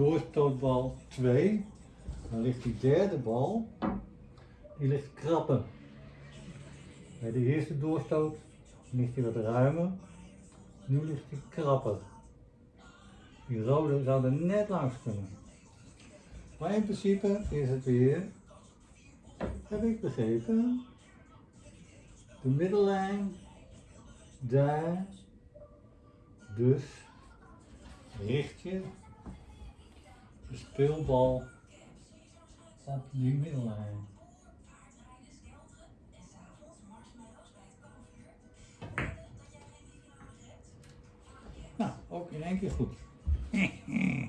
doorstootbal 2. Dan ligt die derde bal, die ligt krapper. Bij de eerste doorstoot ligt hij wat ruimer. Nu ligt hij krapper. Die rode zou er net langs kunnen. Maar in principe is het weer, heb ik begrepen, de middellijn daar. Dus richt je de speelbal op die middellijn. Nou, ook in één keer goed.